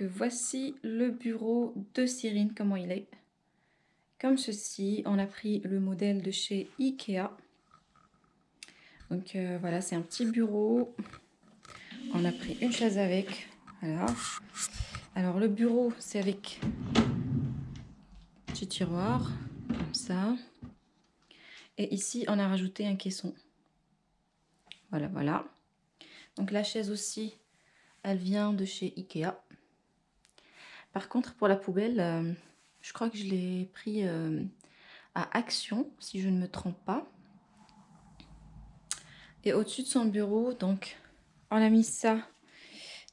Voici le bureau de Cyrine, comment il est. Comme ceci, on a pris le modèle de chez Ikea. Donc euh, voilà, c'est un petit bureau. On a pris une chaise avec. Alors le bureau, c'est avec petit tiroir, comme ça. Et ici, on a rajouté un caisson. Voilà, voilà. Donc la chaise aussi, elle vient de chez Ikea. Par contre, pour la poubelle, euh, je crois que je l'ai pris euh, à Action, si je ne me trompe pas. Et au-dessus de son bureau, donc, on a mis ça.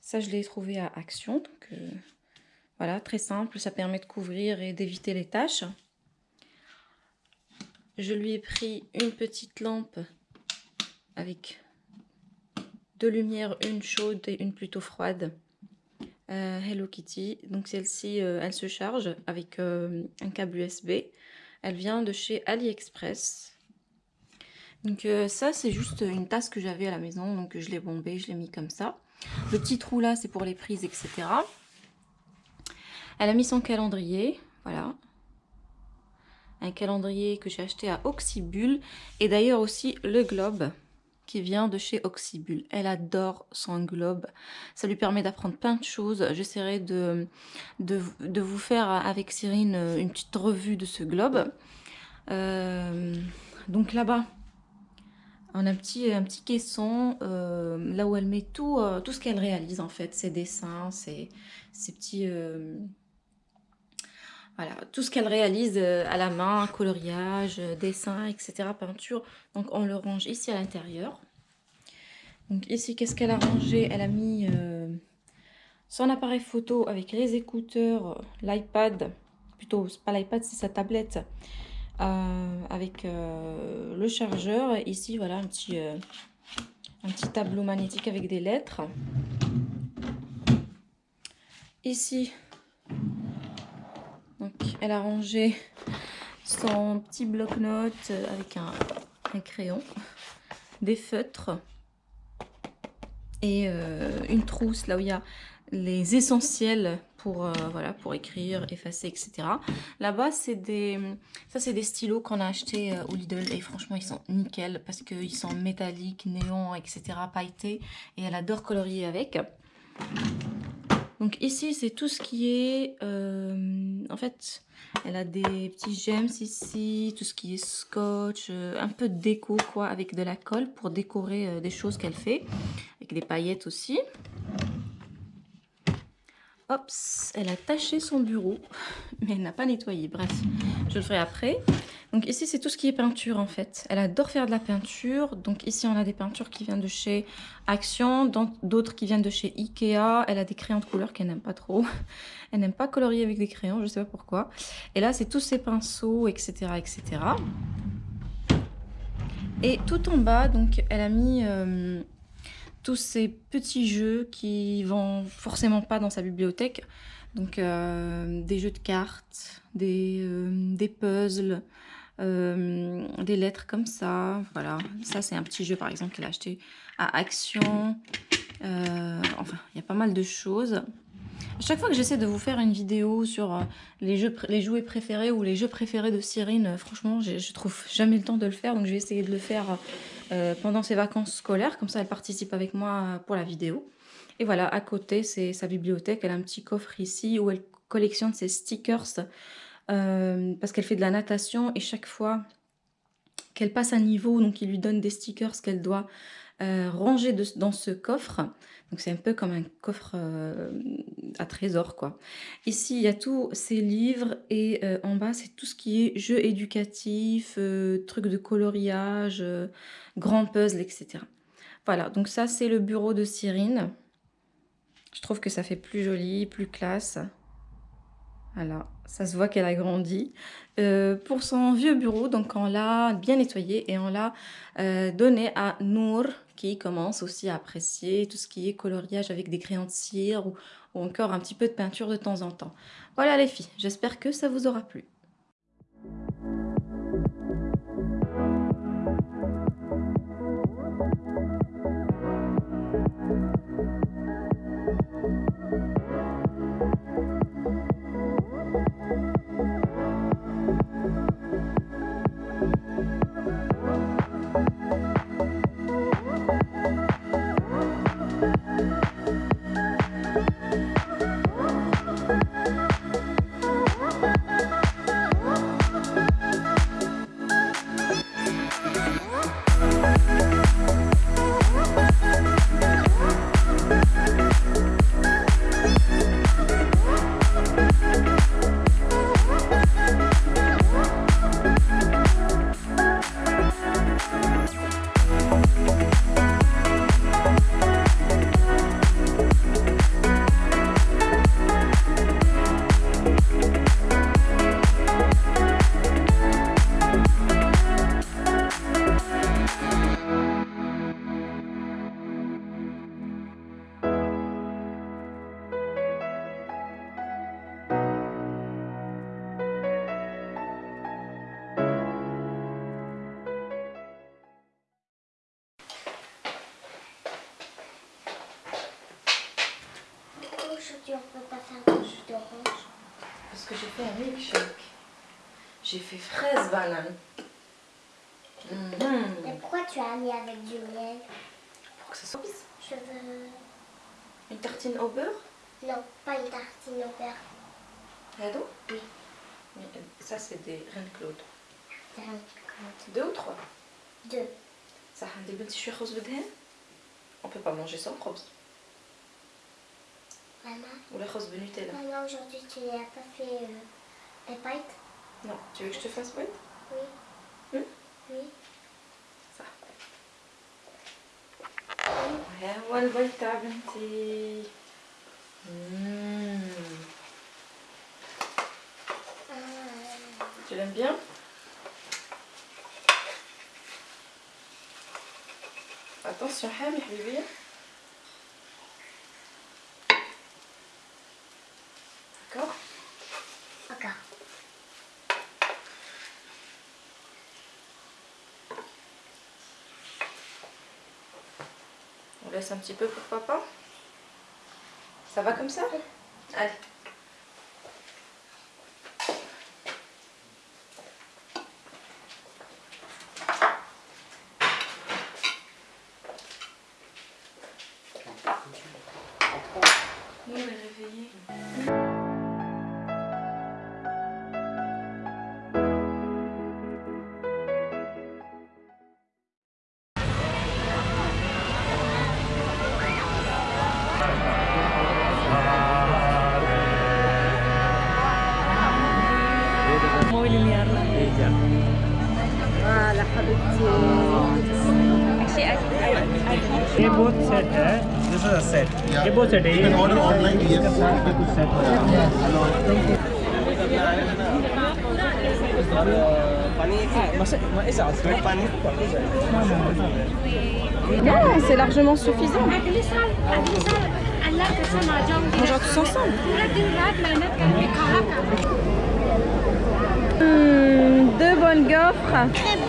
Ça, je l'ai trouvé à Action. Euh, voilà, très simple. Ça permet de couvrir et d'éviter les tâches. Je lui ai pris une petite lampe avec deux lumières, une chaude et une plutôt froide. Euh, Hello Kitty. Donc celle-ci, euh, elle se charge avec euh, un câble USB. Elle vient de chez AliExpress. Donc ça, c'est juste une tasse que j'avais à la maison. Donc je l'ai bombée, je l'ai mis comme ça. Le petit trou là, c'est pour les prises, etc. Elle a mis son calendrier. Voilà. Un calendrier que j'ai acheté à Oxybul. Et d'ailleurs aussi le globe qui vient de chez Oxybul. Elle adore son globe. Ça lui permet d'apprendre plein de choses. J'essaierai de, de, vous faire avec Cyrine une petite revue de ce globe. Euh, donc là-bas, on a un petit, un petit caisson, euh, là où elle met tout, euh, tout ce qu'elle réalise en fait, ses dessins, ses, ses petits... Voilà, tout ce qu'elle réalise à la main, coloriage, dessin, etc., peinture. Donc on le range ici à l'intérieur. Donc ici, qu'est-ce qu'elle a rangé? Elle a mis euh, son appareil photo avec les écouteurs, l'iPad, plutôt pas l'iPad, c'est sa tablette, avec le chargeur. Ici, voilà, un petit, un petit tableau magnétique avec des lettres. Ici, donc, elle a rangé son petit bloc-notes avec un, crayon, des feutres euh, une trousse là où il y a les essentiels pour, euh, voilà, pour écrire, effacer, etc. Là-bas, c'est des, ça c'est des stylos qu'on a achetés euh, au Lidl et franchement, ils sont nickel parce qu'ils sont métalliques, néons, etc., pailletés et elle adore colorier avec. Donc ici, c'est tout ce qui est... En fait, elle a des petits gemmes ici, tout ce qui est scotch, un peu de déco, quoi, avec de la colle pour décorer des choses qu'elle fait. Avec des paillettes aussi. Hop, elle a taché son bureau, mais elle n'a pas nettoyé. Bref, je le ferai après. Donc ici, c'est tout ce qui est peinture en fait. Elle adore faire de la peinture. Donc ici, on a des peintures qui viennent de chez Action, d'autres qui viennent de chez Ikea. Elle a des crayons de couleur qu'elle n'aime pas trop. Elle n'aime pas colorier avec des crayons, je ne sais pas pourquoi. Et là, c'est tous ces pinceaux, etc., etc. Et tout en bas, donc, elle a mis euh, tous ces petits jeux qui vont forcément pas dans sa bibliothèque. Donc, euh, des jeux de cartes, des, euh, puzzles, euh, des lettres comme ça. Voilà, ça c'est un petit jeu par exemple qu'elle a acheté à Action. Enfin, il y a pas mal de choses. À chaque fois que j'essaie de vous faire une vidéo sur les, jeux, les jouets préférés ou les jeux préférés de Cyrine, franchement, je trouve jamais le temps de le faire. Donc je vais essayer de le faire pendant ses vacances scolaires. Comme ça, elle participe avec moi pour la vidéo. Et voilà, à côté, c'est sa bibliothèque. Elle a un petit coffre ici où elle collectionne ses stickers euh, parce qu'elle fait de la natation et chaque fois qu'elle passe un niveau, donc il lui donne des stickers qu'elle doit euh, ranger dans ce coffre. Donc c'est un peu comme un coffre euh, à trésor quoi. Ici il y a tous ces livres et en bas c'est tout ce qui est jeux éducatifs, trucs de coloriage, grands puzzles, etc. Voilà, donc ça c'est le bureau de Cyrine. Je trouve que ça fait plus joli, plus classe. Voilà, ça se voit qu'elle a grandi. Euh, pour son vieux bureau, donc on l'a bien nettoyé et on l'a euh, donné à Nour qui commence aussi à apprécier tout ce qui est coloriage avec des crayons de cire ou, ou encore un petit peu de peinture de temps en temps. Voilà les filles, j'espère que ça vous aura plu. j'ai fait un milkshake. J'ai fait fraise banane. Hum. Mm. Mais pourquoi tu as mis avec du miel? Pour que ça soit. Je veux... Une tartine au beurre? Non, pas une tartine au beurre. Rado Oui. Mais euh, ça, c'est des reines Claude. Reines Claude. Deux ou trois? Deux. Ça, des petits churros de On peut pas manger sans rose. Maman, Ou les roses de Nutella. maman aujourd'hui tu n'as pas fait euh, les pâtes Non, tu veux que je te fasse ouais Oui. Hmm Oui. Ça. ها هو البيض تاع بنتي مم. Ah, Tu l'aimes bien Attention حامي حبيبي laisse un petit peu pour papa Ça va comme ça? Allez. They both set, eh? This is a set. You can order online. C'est largement suffisant. Tous ensemble. une gaufre.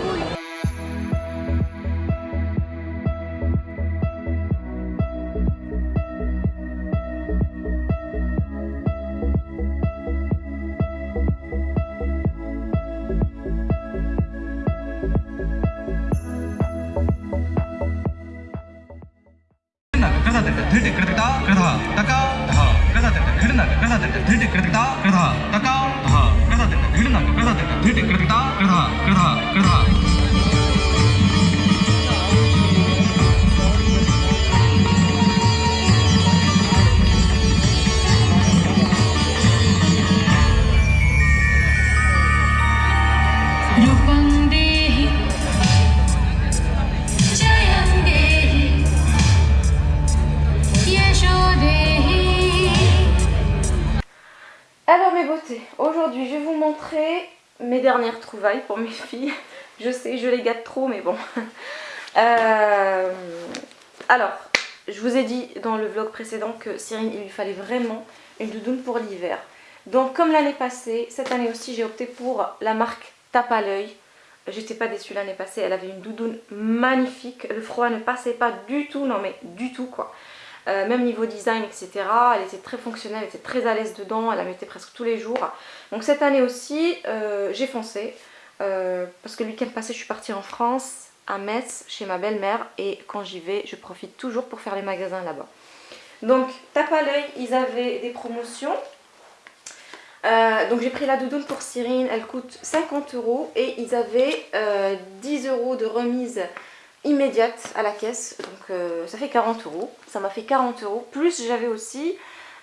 Alors mes beautés, aujourd'hui je vais vous montrer mes dernières trouvailles pour mes filles. Je sais, je les gâte trop, mais bon. Euh, alors, je vous ai dit dans le vlog précédent que Cyrine, il lui fallait vraiment une doudoune pour l'hiver. Donc comme l'année passée, cette année aussi j'ai opté pour la marque Tape à l'œil. J'étais pas déçue l'année passée, elle avait une doudoune magnifique. Le froid ne passait pas du tout, non mais du tout quoi. Euh, même niveau design, etc. Elle était très fonctionnelle, elle était très à l'aise dedans, elle la mettait presque tous les jours. Donc cette année aussi, euh, j'ai foncé. euh, parce que le week-end passé, je suis partie en France, à Metz, chez ma belle-mère. Et quand j'y vais, je profite toujours pour faire les magasins là-bas. Donc, tape à l'œil, ils avaient des promotions. Donc j'ai pris la doudoune pour Cyrine, elle coûte 50 euros et ils avaient euh, 10 euros de remise immédiate à la caisse, donc euh, ça fait 40 euros, ça m'a fait 40 euros, plus j'avais aussi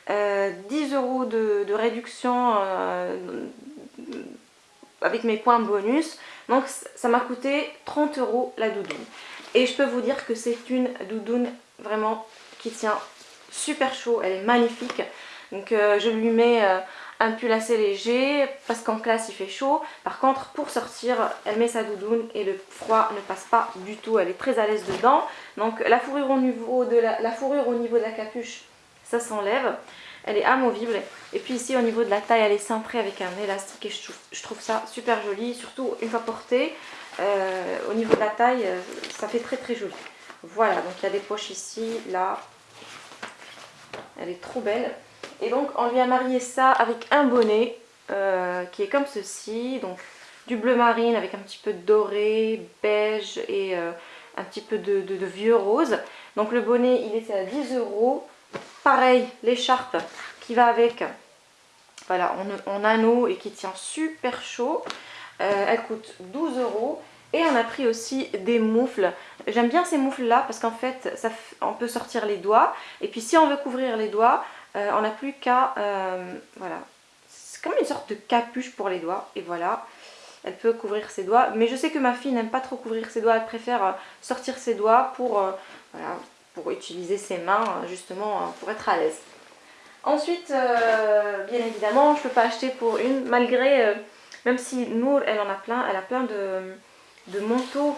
euh, 10 euros de, réduction euh, avec mes points bonus, donc ça m'a coûté 30 euros la doudoune. Et je peux vous dire que c'est une doudoune vraiment qui tient super chaud, elle est magnifique, donc euh, je lui mets euh, un pull assez léger parce qu'en classe il fait chaud. Par contre pour sortir elle met sa doudoune et le froid ne passe pas du tout. Elle est très à l'aise dedans. Donc la fourrure au niveau de la, fourrure au niveau de la capuche ça s'enlève. Elle est amovible. Et puis ici au niveau de la taille elle est cintrée avec un élastique et je trouve, je trouve ça super joli. Surtout une fois portée euh, au niveau de la taille euh, ça fait très très joli. Voilà donc il y a des poches ici, là. Elle est trop belle. Et donc on lui a marié ça avec un bonnet euh, qui est comme ceci. Donc du bleu marine avec un petit peu de doré, beige et euh, un petit peu de, vieux rose. Donc le bonnet il était à 10 euros. Pareil, l'écharpe qui va avec, voilà, en, anneau et qui tient super chaud. Euh, elle coûte 12 euros. Et on a pris aussi des moufles. J'aime bien ces moufles là parce qu'en fait ça, on peut sortir les doigts. Et puis si on veut couvrir les doigts, euh, on n'a plus qu'à... euh, voilà. C'est comme une sorte de capuche pour les doigts. Et voilà. Elle peut couvrir ses doigts. Mais je sais que ma fille n'aime pas trop couvrir ses doigts. Elle préfère euh, sortir ses doigts pour, utiliser ses mains justement pour être à l'aise. Ensuite, bien évidemment, je ne peux pas acheter pour une, malgré, même si Nour, elle en a plein, elle a plein de, de manteaux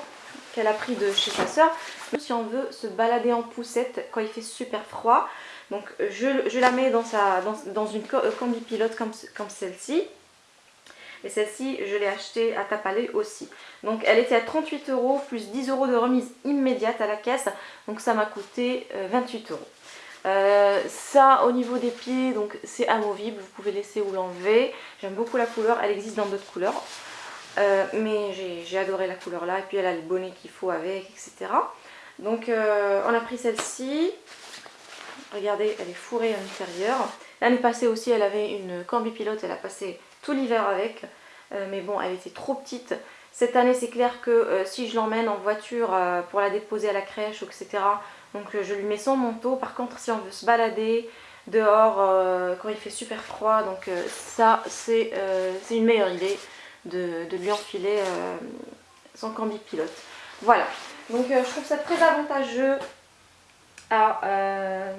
qu'elle a pris de chez sa soeur. Si on veut se balader en poussette quand il fait super froid, donc je, je la mets dans, une euh, combi pilote comme, celle-ci. Et celle-ci, je l'ai achetée à Tapalé aussi. Donc elle était à 38 euros plus 10 euros de remise immédiate à la caisse. Donc ça m'a coûté euh, 28 euros. Euh, ça au niveau des pieds donc c'est amovible, vous pouvez laisser ou l'enlever. J'aime beaucoup la couleur, elle existe dans d'autres couleurs. Euh, mais j'ai adoré la couleur là et puis elle a le bonnet qu'il faut avec etc. Donc euh, on a pris celle-ci. Regardez elle est fourrée à l'intérieur. L'année passée aussi elle avait une combi pilote, elle a passé tout l'hiver avec. Euh, mais bon elle était trop petite. Cette année c'est clair que euh, si je l'emmène en voiture euh, pour la déposer à la crèche etc. Donc je lui mets son manteau. Par contre si on veut se balader dehors quand il fait super froid, donc ça c'est une meilleure idée de, lui enfiler son combi pilote. Voilà, donc je trouve ça très avantageux à, euh,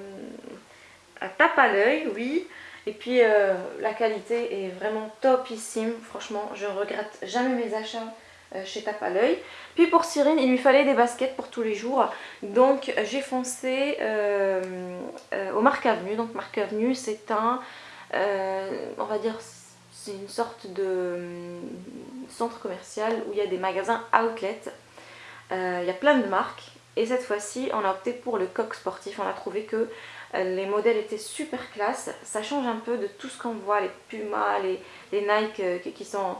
à tape à l'œil, oui. Et puis euh, la qualité est vraiment topissime, franchement je regrette jamais mes achats euh, chez Tape à l'œil. Puis pour Cyrine, il lui fallait des baskets pour tous les jours. Donc j'ai foncé au Marc Avenue. Donc Marc Avenue c'est un, on va dire, c'est une sorte de centre commercial où il y a des magasins outlet. Il y a plein de marques. Et cette fois-ci, on a opté pour le coq sportif. On a trouvé que euh, les modèles étaient super classe. Ça change un peu de tout ce qu'on voit, les Puma, les, Nike euh, qui- qui sont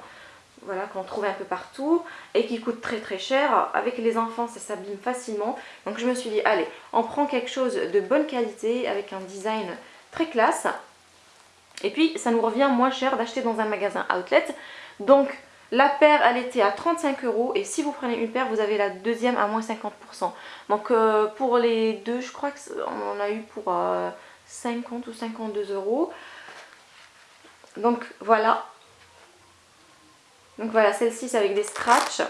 voilà, qu'on trouve un peu partout et qui coûtent très très cher. Avec les enfants, ça s'abîme facilement. Donc je me suis dit, allez, on prend quelque chose de bonne qualité avec un design très classe. Et puis, ça nous revient moins cher d'acheter dans un magasin outlet. Donc, la paire, elle était à 35 euros. Et si vous prenez une paire, vous avez la deuxième à moins 50%. Donc, euh, pour les deux, je crois qu'on en a eu pour euh, 50 ou 52 euros. Donc, voilà. Donc voilà, celle-ci c'est avec des scratchs.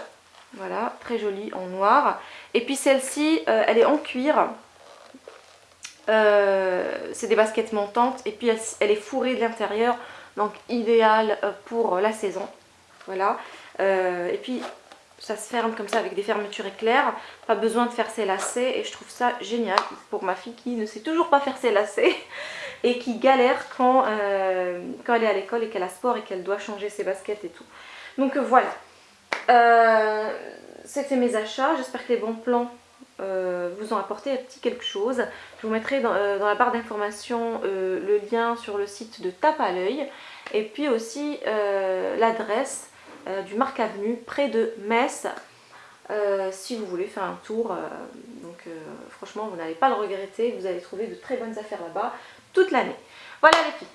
Voilà, très jolie en noir. Et puis celle-ci, euh, elle est en cuir. Euh, c'est des baskets montantes. Et puis elle, elle est fourrée de l'intérieur. Donc idéal euh, pour la saison. Voilà. Euh, et puis ça se ferme comme ça avec des fermetures éclairs. Pas besoin de faire ses lacets. Et je trouve ça génial pour ma fille qui ne sait toujours pas faire ses lacets. Et qui galère quand, euh, quand elle est à l'école et qu'elle a sport et qu'elle doit changer ses baskets et tout. Donc euh, voilà, c'était mes achats, j'espère que les bons plans vous ont apporté un petit quelque chose. Je vous mettrai dans, la barre d'informations euh, le lien sur le site de Tape à l'œil et puis aussi l'adresse euh, du Marc Avenue près de Metz euh, si vous voulez faire un tour. euh, donc franchement vous n'allez pas le regretter, vous allez trouver de très bonnes affaires là-bas toute l'année. Voilà les filles